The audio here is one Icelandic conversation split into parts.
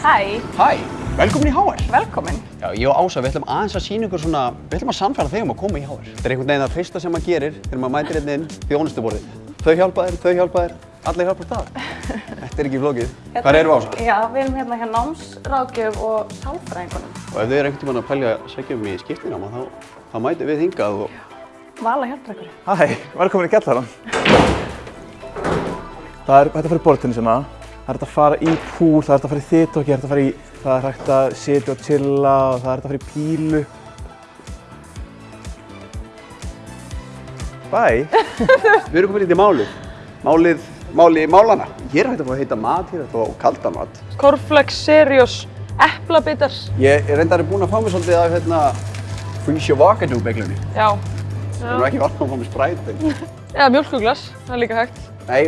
Hæ, Hæ, velkomin í HR. velkomin. Já, ég og Ása, við ætlum aðeins að sína ykkur svona, við ætlum að samfæra þig um að koma í HR. Þetta er einhvern veginn það fyrsta sem maður gerir þegar maður mætir hérna inn þjónustuborðið. Þau hjálpa þér, þau hjálpa þér, allir hjálpa það. Þetta er ekki flókið. Hvað erum við Ása? Já, við erum hérna hjá námsrákjöf og sálfræðingunum. Og ef þið er einhvern tímann að pælja að segja og... Það er hægt að fara í bortinnisuna, það er hægt að fara í púl, það er hægt að fara í þittokki, það er hægt að fara í, það er hægt að sitja og chilla og það er hægt að fara í pílu. Bæ. Við erum komin í málið. Málið, máli málana. Hér er hægt að fá að heita mat, hér að fá kalda mat. Corflex, Serios, eplabitar. Ég er reyndar búinn að fá mér svolítið af hérna Freesia Vakadoo beglunni. Já. Það er ekki varna að fá mér spræt. Eða mjölkuglas, það er líka hægt. Nei,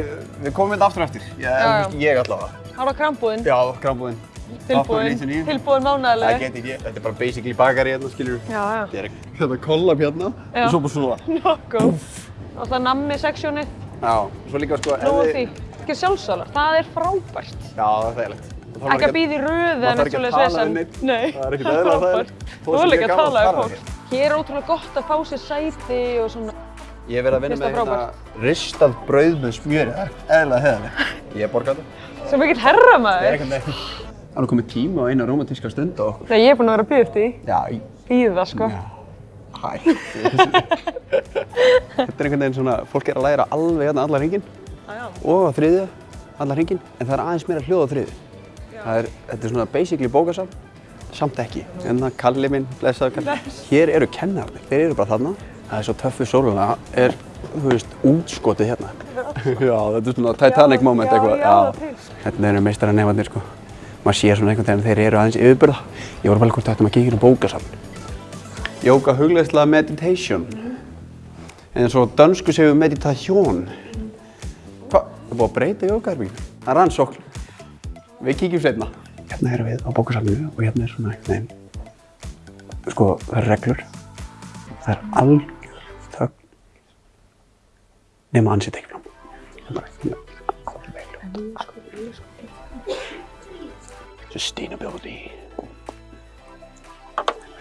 við komum þetta aftur eftir. Ég, Já, já. ég allavega. Hára krambúðin, Já, krambúðin. tilbúin, 899. tilbúin Það geti ég. Þetta er bara basically bakari hérna, skilur við. Já, já. Þetta er hérna kollab hérna og svo bara svona. Nokkuð. Alltaf nammi seksjónið, Já, svo líka sko... nóg þið- því. Ekki sjálfsálar, það er frábært. Já, það er þægilegt. Það Ekki að býða í röðu maður eða þarf ekki að tala við neinn. Nei, Það er frábært. Þú er líka að tala fara fólk. Hér er ótrúlega gott að fá sér sæti og svona. Ég hef verið að vinna með það hérna ristað brauð með smjöri. Það er eðlilega heðalegt. Ég er þetta. Sem mikill herra Það er maður. ekkert neitt. Það er nú komið tíma á eina romantíska stund á okkur. Þegar ég er búin að vera að býða eftir því. Já, Býða, sko. Já. Hæ. Þetta er einhvern veginn svona, fólk er að læra alveg hérna allar hringin Já, já. og að þriðja, allar hringin, en það er aðeins meira hljóð á þriðju. Það er, þetta er svona basically bókasafn, samt ekki. En það kalli minn, blessaður kalli. Hér eru kennarnir, þeir eru bara þarna. Það er svo töffu sóluna, er, þú veist, útskotið hérna. Já, þetta er svona Titanic moment eitthvað. já. Þetta eru meistara nefnarnir, sko. Maður sér svona einhvern veginn, þeir eru aðeins yfirbyrða. Ég voru bara hvort þetta maður kíkir um bókasafn. Jóka hugleðsla meditation. En svo á dönsku segjum meditation. Hvað? Það búið að breyta jókaherbygginu. Það er rannsókn. Við kíkjum setna. Hérna erum við á bókasafninu og hérna er svona veginn. Sko, það eru reglur. Það er þögn. Nefn að hann setja ekki fram. Hérna. Sustainability.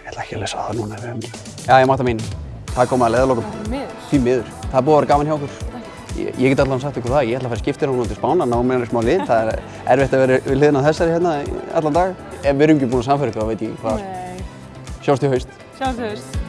Ég ætla ekki að lesa það núna. ef við hefum- Já, ég máta mín. Það kom að leðalokum. Miður. Því miður. Það er búið að vera gaman hjá okkur. Ég, ég get allavega sagt ykkur það. Ég ætla að fara skiptir hún til Spána, ná með henni smá lið. Það er erfitt að vera við hliðina á þessari hérna í allan dag. Ef við erum ekki búin að samfæra ykkur, þá veit ég hvað. Nei. Sjáumst í haust. Sjáum þú veist.